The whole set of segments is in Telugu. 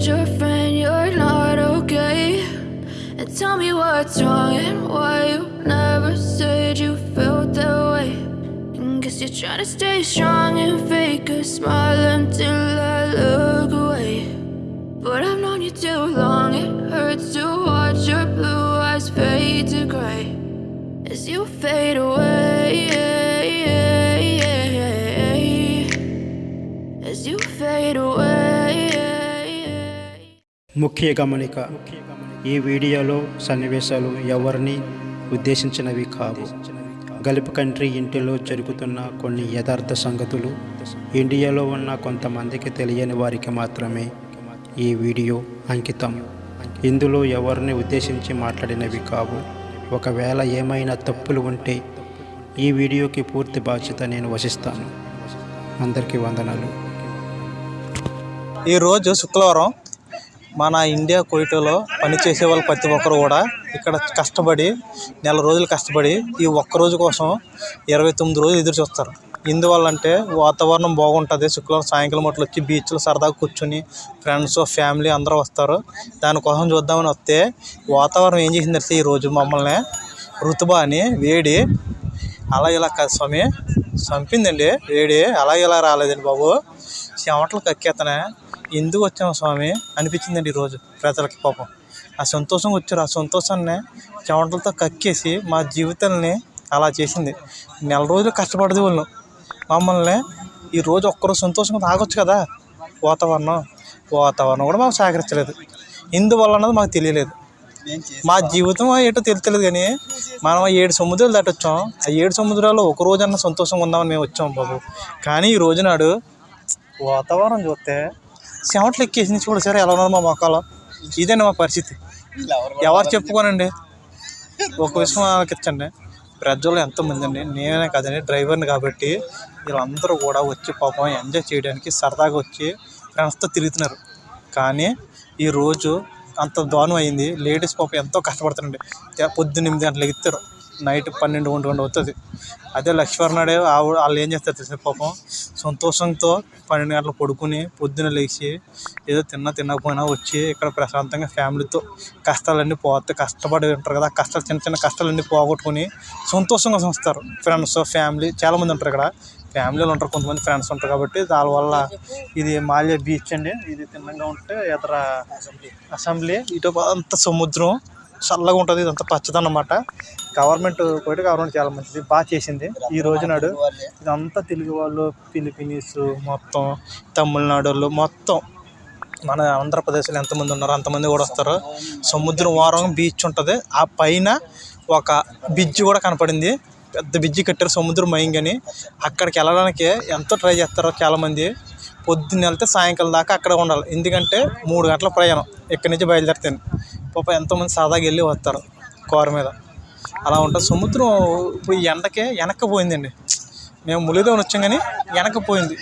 told your friend you're not okay. And tell me what's wrong and why you never said you felt that way. And guess you're trying to stay strong and fake a smile until I look away. But I've known you too long, it hurts to watch your blue eyes fade to gray as you fade away. As you fade away. ముఖ్య గమనిక ఈ వీడియోలో సన్నివేశాలు ఎవరిని ఉద్దేశించినవి కావు. గల్ఫ్ కంట్రీ ఇంటిలో జరుగుతున్న కొన్ని యథార్థ సంగతులు ఇండియాలో ఉన్న కొంతమందికి తెలియని వారికి మాత్రమే ఈ వీడియో అంకితం. ఇందులో ఎవరిని ఉద్దేశించి మాట్లాడినవి కావు. ఒకవేళ ఏమైనా తప్పులు ఉంటే ఈ వీడియోకి పూర్తి బాధ్యత నేను వసిస్తాను అందరికీ వందనాలు. ఈరోజు శుక్రవారం మన ఇండియా కోయిటలో పనిచేసే వాళ్ళు ప్రతి ఒక్కరు కూడా ఇక్కడ కష్టపడి నెల రోజులు కష్టపడి ఈ ఒక్క రోజు కోసం ఇరవై తొమ్మిది రోజులు ఎదురు చూస్తారు. ఎందువల్ల అంటే వాతావరణం బాగుంటుంది. శుక్రవారం సాయంకాలం అట్లా వచ్చి బీచ్లో సరదాగా కూర్చొని ఫ్రెండ్స్ ఫ్యామిలీ అందరూ వస్తారు. దానికోసం చూద్దామని వస్తే వాతావరణం ఏం చేసింది అంటే ఈరోజు మమ్మల్ని ఋతుబా అని వేడి అలా ఇలా కాదు స్వామి చంపిందండి. వేడి అలా ఇలా రాలేదండి బాబు. చెమటలు కక్కేతనే ఎందుకు వచ్చాము స్వామి? అనిపించిందండి ఈరోజు ప్రజలకి పాపం ఆ సంతోషం వచ్చారు. ఆ సంతోషాన్ని చెమటలతో కక్కేసి మా జీవితాలని అలా చేసింది. నెల రోజులు కష్టపడదు వాళ్ళు మమ్మల్ని ఈ రోజు ఒక్కరోజు సంతోషంగా తాగొచ్చు కదా? వాతావరణం. వాతావరణం కూడా మాకు సహకరించలేదు. ఎందువల్ల అన్నది మాకు తెలియలేదు. మా జీవితం ఏంటో తెలుస్తలేదు కానీ మనం ఏడు సముద్రాలు దాటొచ్చాం. ఆ ఏడు సముద్రాల్లో ఒక రోజన్నా సంతోషంగా ఉందామని మేము వచ్చాం బాబు. కానీ ఈ రోజు నాడు వాతావరణం చూస్తే చెమటలు ఎక్కేసింది కూడా సరే ఎలా ఉన్నారు మా మొక్కలో. ఇదేనా మా పరిస్థితి? ఎవరు చెప్పుకోనండి? ఒక విషయం ఆలోచించండి. ప్రజలు ఎంతమంది అండి? నేనే కదండి డ్రైవర్ని కాబట్టి వీళ్ళందరూ కూడా వచ్చి పాపం ఎంజాయ్ చేయడానికి సరదాగా వచ్చి ఫ్రెండ్స్తో తిరుగుతున్నారు. కానీ ఈరోజు అంత దారుణం అయింది. లేడీస్ పాపం ఎంతో కష్టపడుతుందండి తే- పొద్దున్న ఎనిమిది గంటలకు ఎత్తారు నైట్ పన్నెండు ఒంటి గంట అవుతుంది. అదే లక్ష్మీనాడే ఆవిడ వాళ్ళు ఏం చేస్తారు తెలుసా పాపం? సంతోషంతో పన్నెండు గంటలు పడుకుని పొద్దున లేచి ఏదో తిన్నా తినకపోయినా వచ్చి ఇక్కడ ప్రశాంతంగా ఫ్యామిలీతో కష్టాలన్నీ పోతే కష్టపడి ఉంటారు కదా ఆ కష్టాలు చిన్న చిన్న కష్టాలన్నీ పోగొట్టుకుని సంతోషంగా వస్తారు ఫ్రెండ్స్ ఫ్యామిలీ చాలామంది ఉంటారు ఇక్కడ. ఫ్యామిలీలు ఉంటారు కొంతమంది ఫ్రెండ్స్ ఉంటారు కాబట్టి దానివల్ల ఇది మాల్యా బీచ్ అండి. ఇది తిన్నగా ఉంటే ఇతర అసెంబ్లీ. ఇటు అంత సముద్రం. చల్లగా ఉంటుంది ఇదంతా పచ్చదనం అనమాట గవర్నమెంట్ కూడా గవర్నమెంట్ చాలా మంచిది బాగా చేసింది. ఈ రోజు నాడు ఇదంతా తెలుగు వాళ్ళు ఫిలిపీనీస్ మొత్తం తమిళనాడు వాళ్ళు మొత్తం మన ఆంధ్రప్రదేశ్లో ఎంతమంది ఉన్నారో అంతమంది కూడా వస్తారు. సముద్రం వారం బీచ్ ఉంటుంది. ఆ పైన ఒక బ్రిడ్జ్ కూడా కనపడింది. పెద్ద బ్రిడ్జి కట్టారు సముద్రం మయంగని అక్కడికి వెళ్ళడానికి ఎంతో ట్రై చేస్తారో చాలామంది. పొద్దున్న వెళ్తే సాయంకాలం దాకా అక్కడ ఉండాలి. ఎందుకంటే మూడు గంటల ప్రయాణం. ఇక్కడి నుంచి బయలుదేరితే పాప ఎంతోమంది సాదాగా వెళ్ళి వస్తారు కారు మీద. అలా ఉంటుంది. సముద్రం ఇప్పుడు ఎండకే వెనక్కి పోయిందండి. మేము ములిదోని వచ్చాం కానీ వెనక్కి పోయింది.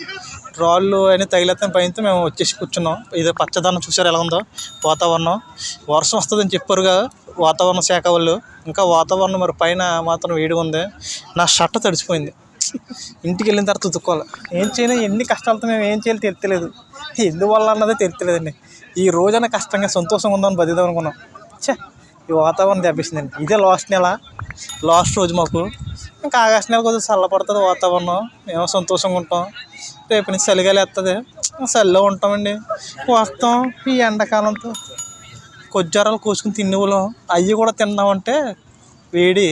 రాళ్ళు అని తగిలేస్తే భయంతో మేము వచ్చేసి కూర్చున్నాం. ఇది పచ్చదనం చూసారు ఎలా ఉందో? వాతావరణం. వర్షం వస్తుందని చెప్పారుగా వాతావరణ శాఖ వాళ్ళు. ఇంకా వాతావరణం మరి పైన మాత్రం వేడిగా ఉంది. నా షర్ట్ తడిసిపోయింది. ఇంటికి వెళ్ళిన తర్వాత ఉతుక్కోవాలి. ఏం చేయను ఎన్ని కష్టాలతో మేము ఏం చేయాలి తెలియలేదు ఎందువల్ల అన్నదే తెలియలేదండి ఈ రోజైన కష్టంగా సంతోషంగా ఉందని బతిదాం అనుకున్నాం. చే ఈ వాతావరణం దెబ్బేసిందండి ఇదే లాస్ట్ నెల లాస్ట్ రోజు మాకు. ఇంకా ఆగస్ట్ నెల కొద్దిగా చల్లపడుతుంది వాతావరణం. మేము సంతోషంగా ఉంటాం. రేపు నుంచి చలిగాలి వస్తుంది. చలిలో ఉంటామండి. వస్తాం. ఈ ఎండాకాలంతో కొజ్జారాలు కోసుకుని తినేవాళ్ళం. అవి కూడా తిన్నామంటే వేడి.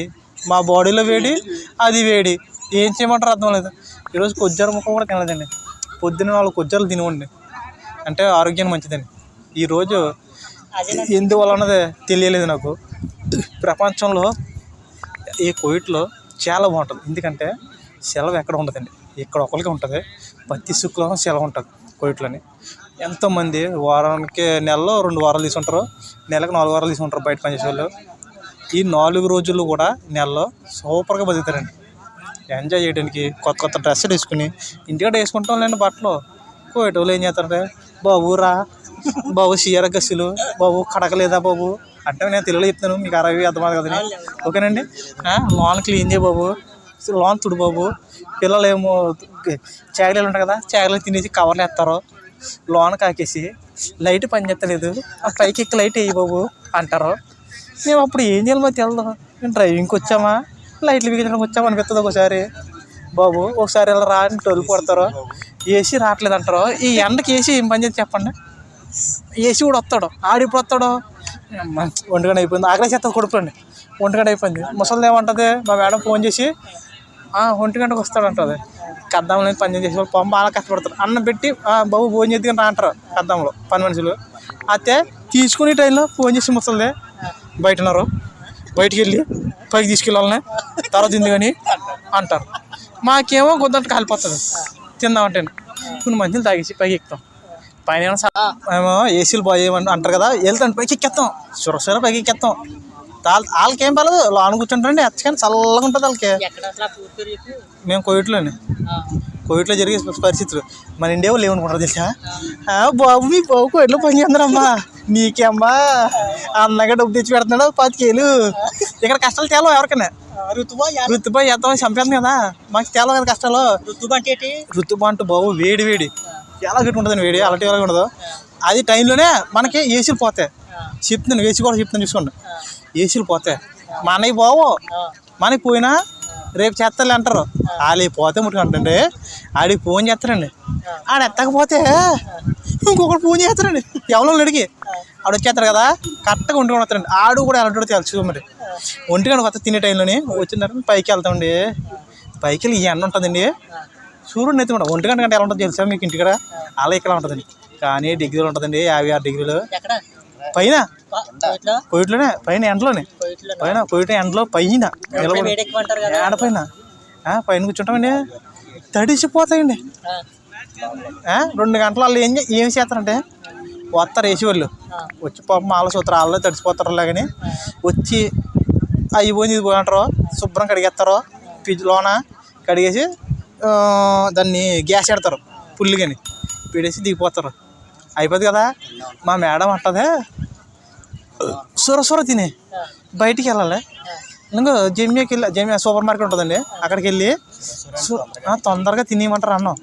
మా బాడీలో వేడి అది వేడి. ఏం చేయమంటారు అర్థం లేదు. ఈరోజు కొజ్జార ముక్క కూడా తినలేదండి. పొద్దున్న నాలుగు కొజ్జాలు తినవండి అంటే ఆరోగ్యానికి మంచిదండి. ఈరోజు ఎందువల్ల అన్నది తెలియలేదు నాకు. ప్రపంచంలో ఈ కోవిడ్లో చాలా బాగుంటుంది. ఎందుకంటే సెలవు ఎక్కడ ఉండదండి. ఇక్కడ ఒకరికి ఉంటుంది. ప్రతి శుక్రవారం సెలవు ఉంటుంది కోవిడ్లోని. ఎంతోమంది వారానికి నెలలో రెండు వారాలు తీసుకుంటారు. నెలకు నాలుగు వారాలు తీసుకుంటారు బయట పనిచేసే వాళ్ళు ఈ నాలుగు రోజులు కూడా నెలలో సూపర్గా బతుకుతారండి. ఎంజాయ్ చేయడానికి కొత్త కొత్త డ్రెస్సులు వేసుకుని ఇంటికాడ వేసుకుంటాం లేండి బట్టలు. కోవిడ్ వాళ్ళు ఏం చేస్తారంటే బాబు రా బాబు చీర గస్సులు బాబు కడకలేదా బాబు? అంటే నేను తెలుగులో చెప్తాను మీకు అరవై అర్థమవుతుంది కదండి ఓకేనండి? లోన్ క్లీన్ చేయ బాబు. లోన్ తుడు బాబు. పిల్లలు ఏమో చాకలీలు ఉంటాయి కదా చాకలీలు తినేసి కవర్లు వేస్తారు లోన కాకేసి. లైట్ పని చేస్తలేదు. ఆ పైకి ఎక్కి లైట్ వేయి బాబు అంటారు. మేము అప్పుడు ఏం చేయాలి మాకు తెలదు? మేము డ్రైవింగ్కి వచ్చామా? లైట్లు బిగించడానికి వచ్చామా అనిపిస్తుంది ఒకసారి. బాబు ఒకసారి ఇలా రా అని టోలు కొడతారు. ఏసీ రావట్లేదు అంటారు. ఈ ఎండకి ఏసీ ఏం పని చేసి చెప్పండి? ఏసీ కూడా వస్తాడు. ఆడు ఇప్పుడు వస్తాడు? అమ్మ, అయిపోయింది. ఆకలి చేత కొడుకోండి ఒంటిగంట అయిపోయింది. ముసలిది ఏమంటుంది? మా మేడం ఫోన్ చేసి ఒంటి గంటకు వస్తాడు అంటుంది కద్దాంలో పని చేసే వాళ్ళు పాపం బాగా కష్టపడతారు. అన్నం పెట్టి బాబు భోజనం చేద్దాం రా అంటారు కద్దాంలో పని మనుషులు. అయితే తీసుకునే టైంలో ఫోన్ చేసి ముసలిదే బయట ఉన్నారు. బయటికి వెళ్ళి పైకి తీసుకెళ్ళాలని. తర్వాత తింది కానీ అంటారు. మాకేమో గొంతంట కాలిపోతుంది. తిందామంటే కొన్ని మంచిలు తాగేసి పైకి ఎక్కుతాం. పైన ఏమో ఏసీలు పోయేయమని అంటారు కదా వెళ్తాను పైకి ఎక్కేస్తాం సురసుర పైకి ఎక్కేస్తాం వాళ్ళ వాళ్ళకి ఏం పర్లేదు లోన కూర్చుంటారండి ఎచ్చకని చల్లగా ఉంటుంది వాళ్ళకి. మేము కోవిడ్లోనే కోవిడ్లో జరిగే పరిస్థితులు. మన ఇండియా వాళ్ళు ఏమనుకుంటారు తెలుసా? "ఆ, బాబు మీ బాబు కోవిడ్లో పని చేస్తున్నారమ్మా నీకేమ్మా అన్నగా డబ్బు తెచ్చి పెడుతున్నాడు పాతికేలు ఇక్కడ కష్టాలు తేలవు ఎవరికైనా? ఋతుబా ఎంతమంది చంపేస్తుంది కదా మాకు తేలవు కదా కష్టాలు? ఋతుబా అంటూ బాబు వేడి వేడి. ఎలా గట్టి ఉంటుంది వేడి అలాంటి ఎలా ఉండదు. అది టైంలోనే మనకి ఏసీలు పోతాయి. చెప్తున్నాను ఏసీ కూడా చెప్తాను చూసుకోండి. ఏసీలు పోతాయి. మనకి బావు మనకి పోయినా రేపు చేస్తారులే అంటారు. వాళ్ళు పోతే ముట్టుకుంటుంటే ఆడికి ఫోన్ చేస్తారండి. ఆడ ఎత్తకపోతే ఇంకొకటి ఫోన్ చేస్తారండి. ఎవరో అడిగి. ఆడు వచ్చేస్తారు కదా కరెక్ట్గా ఒంటి వస్తారండి. ఆడు కూడా ఎలాంటి తెలుసు మరి. ఒంటికి గంట వస్తా తినే టైంలోనే వచ్చిన తర్వాత పైకి వెళ్తామండి. పైకి వెళ్ళి ఈ ఎండ ఉంటుందండి. సూర్యుడు ఎత్తి కూడా ఒంటి గంట గంట ఎలా ఉంటుందో తెలుసా మీకు ఇంటికాడ అలా ఇక్కడ ఉంటుందండి. కానీ డిగ్రీలు ఉంటుందండి యాభై ఆరు డిగ్రీలు. పైన? కోయిట్లోనే పైన ఎండలోనే? పైన కోయిట ఎండలో పైన. ఏడ పైన పైన? కూర్చుంటామండి. తడిసిపోతాయండి. రెండు గంటలు వాళ్ళు ఏం చే- ఏం చేస్తారంటే వస్తారు వేసి వాళ్ళు వచ్చి పాపం వాళ్ళ సూత్రం వాళ్ళు తడిసిపోతారు అలాగని. వచ్చి అవి పోయింది ఇది పోయి అంటారు. శుభ్రం కడిగేస్తారు. ఫ్రిడ్జ్ లోన కడిగేసి దాన్ని గ్యాస్ పెడతారు పుల్లిగని పెడేసి దిగిపోతారు అయిపోద్ది కదా మా మేడం అంటదే సొర సొర తినే బయటికి వెళ్ళాలి ఇంకా జమ్యాకి వెళ్ళి జమ్యా సూపర్ మార్కెట్ ఉంటుందండి అక్కడికి వెళ్ళి సు- ఆ, తొందరగా తినేయమంటారు అన్నం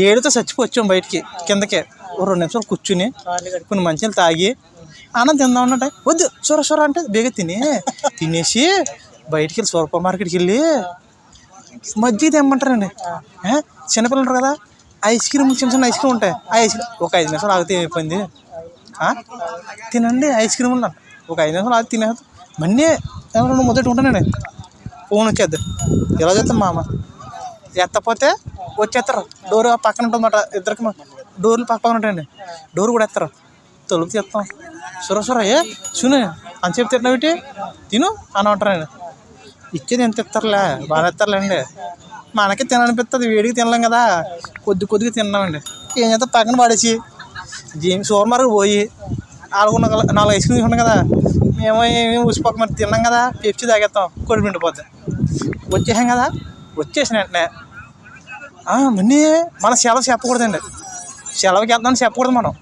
ఏడుతో చచ్చిపోవచ్చాం బయటికి కిందకి ఓ రెండు నిమిషాలు కూర్చుని కొన్ని మంచిలు తాగి అన్నం తిందాం అంటే వద్దు సొర సొర అంటే బేగ తిని తినేసి బయటికి వెళ్ళి సూపర్ మార్కెట్కి వెళ్ళి మజ్జిగ తెమ్మంటారండి? చిన్నపిల్లలు ఉంటారు కదా ఐస్ క్రీమ్ చిన్న చిన్న ఐస్ క్రీమ్ ఉంటాయి. ఆ ఐస్ క్రీమ్ ఒక ఐదు నిమిషాలు ఆగితే అయిపోయింది? తినండి ఐస్ క్రీమ్ ఉన్నాను ఒక ఐదు నిమిషాలు ఆగి తినే మన్నీ ఏమన్నా మొదటి ఉంటానండి ఫోన్ వచ్చేద్ది ఎలా చేస్తాం మామ? ఎత్తపోతే వచ్చేస్తారు. డోర్ పక్కన ఉంటుందన్నమాట ఇద్దరికి మా- డోర్లు పక్క పక్కన ఉంటాయండి. డోర్ కూడా ఎత్తారు. తలుపు తీస్తాం సుర సుర ఏ? సును అని చెప్పి తిట్టినవిటి తిను అని అంటారండి ఇచ్చేది ఎంత ఇస్తారులే బాగా ఇస్తారులేండి మనకి తిననిపిస్తుంది వేడికి తినలేం కదా. కొద్ది కొద్దిగా తిన్నామండి. ఏం చేస్తే పక్కన పడేసి జీమ్ సూపర్ మార్కెట్ పోయి ఆడుకున్న నాలుగు ఐస్ క్రీమ్ తీసుకున్నాం కదా. మేము ఏమి ఉసిపోక మరి తిన్నాం కదా. పెప్సీ తాగేస్తాం కొడి పిండిపోద్ది వచ్చేసాం కదా. వచ్చేసిన వెంటనే మన్నీ మన సెలవు చెప్పకూడదండి. సెలవుకి వెళ్తామని చెప్పకూడదు మనం.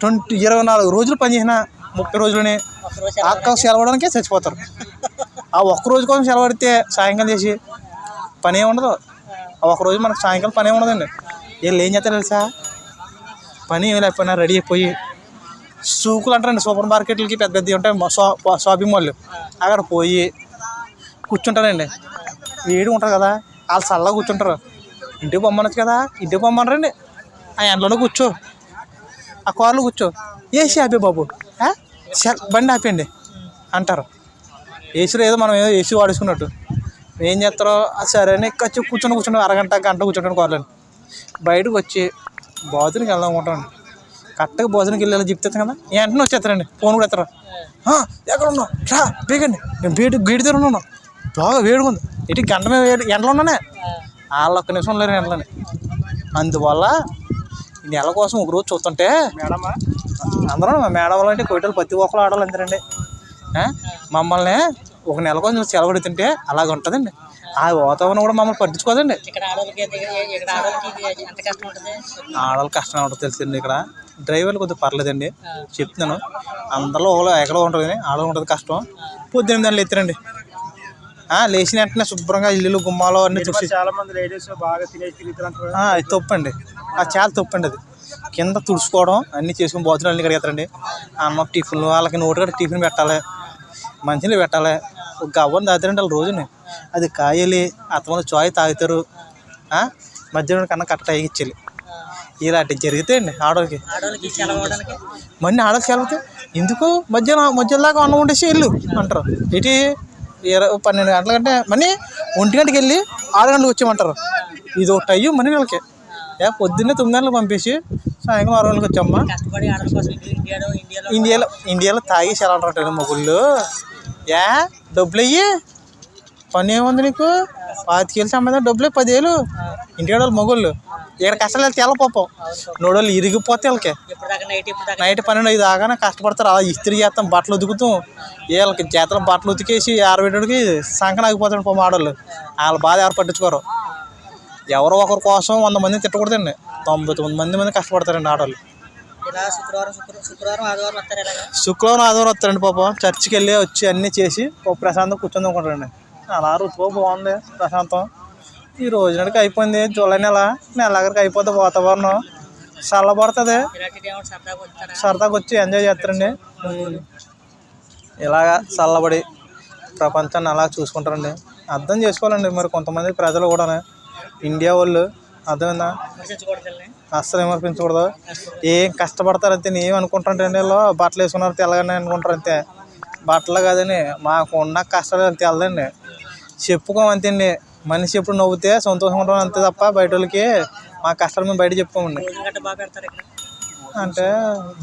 ట్వంటీ ఇరవై నాలుగు రోజులు పని చేసిన ముప్పై రోజులని అక్క సెలవడానికే చచ్చిపోతారు. ఆ ఒక్క రోజు కోసం సెలవు సాయంకాలం చేసి పని ఏమి ఉండదు. ఆ ఒక్క రోజు మనకు సాయంకాలం పని ఏమి ఉండదండి. వీళ్ళు ఏం చేస్తారు తెలుసా? పని ఏమి లేకపోయినా రెడీ అయిపోయి సూకులు అంటారండి. సూపర్ మార్కెట్లకి పెద్ద పెద్దవి ఉంటాయి. షా షాపింగ్ మాల్ అక్కడ పోయి కూర్చుంటారండి. వేడి ఉంటారు కదా వాళ్ళు చల్లగా కూర్చుంటారు. ఇంటికి పొమ్మనొచ్చు కదా ఇంటికి పొమ్మనరండి. ఆ ఎండలోనే కూర్చో. ఆ కార్లో కూర్చో. ఏసీ ఆపే బాబు? ఆ? బండి ఆపేయండి. అంటారు. ఏసీలో ఏదో మనం ఏదో ఏసీ వాడేసుకున్నట్టు. ఏం చేస్తారో "ఆ, సరే అని వచ్చి కూర్చొని కూర్చొని అరగంట గంట కూర్చుంటాను కార్లో బయటకు వచ్చి బాత్రూమ్కి వెళ్దాం అనుకుంటాను కరెక్ట్గా భోజనంకి వెళ్ళి చెప్తాను కదా? వెంటనే వచ్చేస్తారండి. ఫోన్ కూడా ఎత్తారు. "ఆ, ఎక్కడ ఉన్నావు? రా బేగండి నేను వేడి వేడి దగ్గర ఉన్నాను. బాగా వేడిగా ఉంది. ఇటు గంట మీద వేడి ఎండలో ఉన్నానే. వాళ్ళు ఒక్క నిమిషం లేరు ఎండలోనే. అందువల్ల నెల కోసం ఒక రోజు చూస్తుంటే అందరం మేడం వాళ్ళంటే కోయిటలు ప్రతి ఒక్కరు ఆడాలి అంతేనండి ఆ? మమ్మల్ని ఒక నెల కోసం సెలవు తింటే అలాగ ఉంటుందండి. ఆ వాతావరణం కూడా మమ్మల్ని పట్టించుకోదండి. ఆడవాళ్ళు కష్టం ఉంటుంది? తెలిసింది ఇక్కడ. డ్రైవర్లు కొద్దిగా పర్లేదండి. చెప్తున్నాను. అందరిలో ఒకళ్ళు ఎక్కడో ఉంటుంది కానీ ఆడవాళ్ళు ఉంటుంది కష్టం. పొద్దున్న దాన్ని ఎత్తారండి ఆ, లేచిన వెంటనే శుభ్రంగా ఇల్లు గుమ్మాలు అన్ని చూసి చాలా మంది లేడీస్ బాగా తినేసి తప్పండి. అది చాలా తప్పండి అది. కింద తుడుచుకోవడం అన్నీ చేసుకుని భోజనాలు అన్నీ కడిగేస్తారండి. అన్నం టిఫిన్లు వాళ్ళకి నోటి కూడా టిఫిన్ పెట్టాలి. మంచినీళ్ళు పెట్టాలి. ఒక గవ్వని తాగుతారండి వాళ్ళు రోజుని. అది కాయలి అత్తమని చాయ్ తాగుతారు? మధ్యాహ్నం కన్నా కట్ట ఇచ్చేయాలి. ఇలాంటివి జరుగుతాయండి ఆడవాళ్ళకి ఆడవాళ్ళకి మళ్ళీ ఆడకి సెలవుతే ఎందుకు? మధ్యాహ్నం మధ్యాహ్నం దాకా అన్నం వండేసి వెళ్ళు అంటారు. ఇటు ఇరవై పన్నెండు గంటల కంటే మళ్ళీ ఒంటి గంటకి వెళ్ళి ఆరు గంటలకు వచ్చామంటారు ఇది ఒకటి అయ్యి మనీ వీళ్ళకి. ఏ పొద్దున్నే తొమ్మిది గంటలకు పంపేసి సాయంకాలం ఆరు గంటలకు వచ్చామ్మా ఇండియాలో ఇండియాలో ఇండియాలో ఇండియాలో తాగి సెలవుంటారు మొగుళ్ళు. ఏ డబ్బులు అయ్యి పని ఏముంది నీకు? పాతికేళ్ళు సంబంధం డబ్బులు పదివేలు ఇంటికాడ వాళ్ళు మొగుళ్ళు. ఇక్కడ కష్టాలు వెళ్తే పాపం. నోడోళ్ళు ఇరిగిపోతే వాళ్ళకి. నైట్ పన్నెండు ఐదు దాకానే కష్టపడతారు. అలా ఇస్త్రీ చేస్తాం బట్టలు ఉతుకుతాం. వీళ్ళకి చేతలు బట్టలు ఉతికేసి ఆరబెట్టడికి సంకన ఆగిపోతాడు పో ఆడవాళ్ళు వాళ్ళ బాధ ఎవరు పట్టించుకోరు. ఎవరో ఒకరి కోసం వంద మంది తిట్టకూడదండి. తొంభై తొమ్మిది మంది మంది కష్టపడతారండి ఆడవాళ్ళు శుక్రవారం శుక్ర శుక్రవారం ఆదివారం వస్తారు ఇలాగా శుక్రవారం ఆదివారం వస్తారండి పాపం. చర్చికి వెళ్ళి వచ్చి అన్నీ చేసి ఓ ప్రశాంతం కూర్చొని అనుకుంటారండి అలా ఋతువు బాగుంది ప్రశాంతం. ఈ రోజునాడికి అయిపోయింది జూలై నెల. నెలాఖరికి అయిపోతుంది వాతావరణం చల్లబడుతుంది. సరదాగా వచ్చి ఎంజాయ్ చేస్తారండి. ఇలాగా చల్లబడి ప్రపంచాన్ని అలా చూసుకుంటారండి. అర్థం చేసుకోవాలండి మరి కొంతమంది ప్రజలు కూడా ఇండియా వాళ్ళు అర్థమైందా? అస్సలు అస్సలు విమర్శించకూడదు ఏం కష్టపడతారు అంతే ఏం అనుకుంటారంటే వీళ్ళు బట్టలు వేసుకున్నారు తెల్లగానే అనుకుంటారు అంతే. బట్టలు కాదని మాకు ఉన్న కష్టాలు అంతే తెల్లదండి చెప్పుకోం అంతేండి మనిషి ఎప్పుడు నవ్వుతే సంతోషంగా ఉంటాం అంతే తప్ప బయట వాళ్ళకి మా కష్టాలు మేము బయట చెప్పుకోమండి. అంటే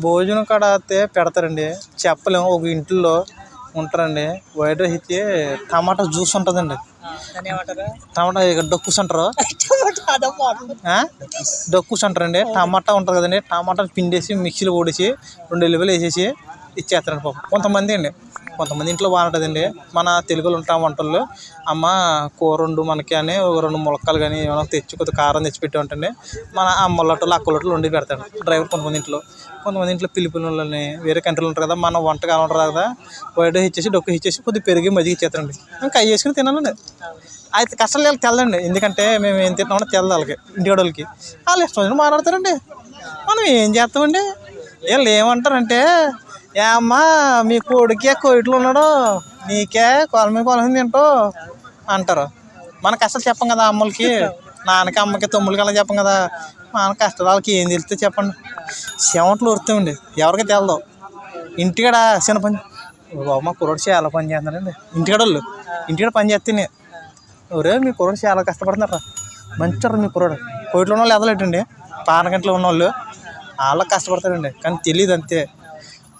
భోజనం కాడ అయితే పెడతారండి. చెప్పలేము ఒక ఇంట్లో ఉంటారండి. వైట్ రైస్ ఇచ్చి టమాటా జ్యూస్ ఉంటుందండి. టమాటా డొక్కుస్ అంటారు? డొక్కుస్ అంటారండి టమాటా ఉంటుంది కదండి. టమాటా పిండేసి మిక్సీలో ఓడిసి రెండు ఎల్లిపాయలు వేసేసి ఇచ్చేస్తారండి పాపం. కొంతమంది అండి. కొంతమంది ఇంట్లో బాగుంటుందండి. మన తెలుగులో ఉంటాం వంటల్లో. అమ్మ కూర వండు మనకి అని ఒక రెండు ములక్కలు కానీ ఏమైనా తెచ్చి కొద్దిగా కారం తెచ్చి పెట్టి ఉంటుంది మన అమ్మలొట్టలు అక్కలొట్టలు వండి పెడతాడు. డ్రైవర్ కొంతమంది ఇంట్లో. కొంతమంది ఇంట్లో పిలిపిన వేరే కంట్రీలో ఉంటారు కదా మన వంటకాలు ఉంటారు కదా వైట్ ఇచ్చేసి డొక్కు ఇచ్చేసి కొద్దిగా పెరిగి మజ్జిగ ఇచ్చేస్తారండి. ఇంకా అవి వేసుకుని తినాలండి అయితే కష్టాలు వీళ్ళకి తెల్లండి. ఎందుకంటే మేము ఏం తింటామో తెల్లదు వాళ్ళకి ఇంటి వాళ్ళకి వాళ్ళు ఇష్టం వచ్చినట్టు మాట్లాడతారండి. మనం ఏం చేస్తామండి? వీళ్ళు ఏమంటారంటే ఏ అమ్మా మీ కొడుకే కోయిట్లు ఉన్నాడు. నీకే కొల మీద తింటో తింటూ అంటారు. మనకు అసలు చెప్పం కదా అమ్మలకి. నాన్నకి అమ్మకి తమ్ముళ్ళకి అలా చెప్పం కదా. మన కష్టాలు వాళ్ళకి ఏం తెలిస్తే చెప్పండి. చెమటలు ఉరుతామండి ఎవరికి తెలదు. ఇంటికాడ చిన్న పని బాబు మా కుర్రోడు చాలా పని చేస్తున్నారండి ఇంటికాడ వాళ్ళు. ఇంటికాడ పని చేస్తేనే ఒరే మీ కుర్రోడు చాలా కష్టపడుతున్నారా మంచివారు మీ కుర్రోడు. కోయిట్లో ఉన్న వాళ్ళు ఎదలేటండి. పానగంటలో ఉన్న వాళ్ళు వాళ్ళకి కష్టపడతారండి. కానీ తెలియదు అంతే.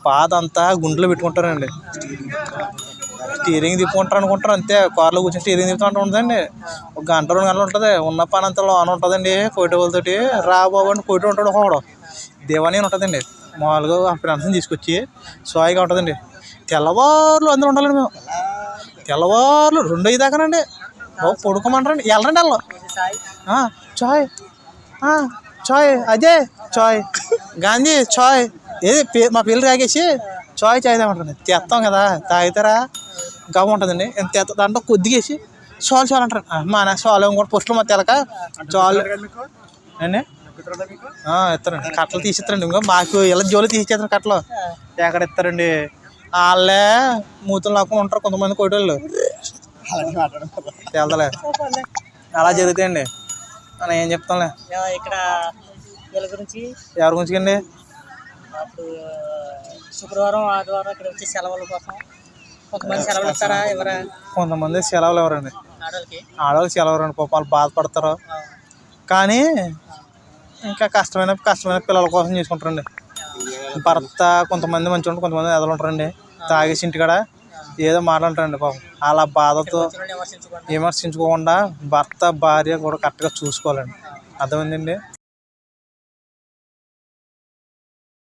పాద అంతా గుండెలో పెట్టుకుంటారండి. స్టీరింగ్ తిప్పుకుంటారు అనుకుంటారు అంతే. కార్లో కూర్చొని స్టీరింగ్ తిప్పుకుంటూ ఉంటుందండి. ఒక గంట రెండు గంటలు ఉంటుంది. ఉన్న పని అంతా లోన ఉంటుందండి. కోయిట వాళ్ళతోటి రా బాబు అని కోయిట ఉంటాడు ఒకడు. దేవాని అని ఉంటుందండి. మామూలుగా ఆ ఫ్రెండ్స్ని తీసుకొచ్చి సాయిగా ఉంటుందండి. తెల్లవారులు అందరూ ఉండాలండి మేము. తెల్లవారులు రెండు ఐదు దాకానండి. బాబు పడుకోమంటారండి. వెళ్ళరండి వాళ్ళు. చాయ్. చాయ్. అదే చాయ్. గాంధీ చాయ్. ఏది? మా పిల్లలు తాగేసి చాయ్ తాగమంటారండి తెస్తాం కదా తాగుతారా గమ్మ ఉంటుందండి. ఎంత తెత్త దాంట్లో కొద్దిగేసి చాలు చాలు అంటారు. ఆ, మా నా చాలు ఇంకోటి పోస్టులు మా తెలక చాలు అండి ఇస్తారండి. కట్టలు తీసిస్తారండి ఇంకో. మాకు ఇలా జోలు తీసిచ్చేస్తారు కట్టలు. ఎక్కడ ఇస్తారండి? వాళ్ళే మూతులు లాక్కొని ఉంటారు కొంతమంది కోటోళ్ళు తెలదలే. అలా జరుగుతాయండి. మనం ఏం చెప్తాంలే? ఇక్కడ ఎవరి గురించి అండి? అప్పుడు శుక్రవారం ఆదివారం ఇక్కడ వచ్చి సెలవుల కోసం కొంతమంది సెలవులు ఇస్తారా ఎవరా? కొంతమంది సెలవులు ఎవరండి? ఆడవాళ్ళకి? ఆడవాళ్ళకి సెలవు ఎవరండి? పాపం వాళ్ళు బాధపడతారు కానీ ఇంకా కష్టమైన కష్టమైన పిల్లల కోసం చేసుకుంటారండి. భర్త కొంతమంది మంచిగా ఉంటారు కొంతమంది ఎదలు ఉంటారండి. తాగేసి ఇంటికాడ ఏదో మాట్లాడతారండి పాపం. అలా బాధతో విమర్శించుకోకుండా భర్త భార్య కూడా కరెక్ట్గా చూసుకోవాలండి. అర్థమైందండి?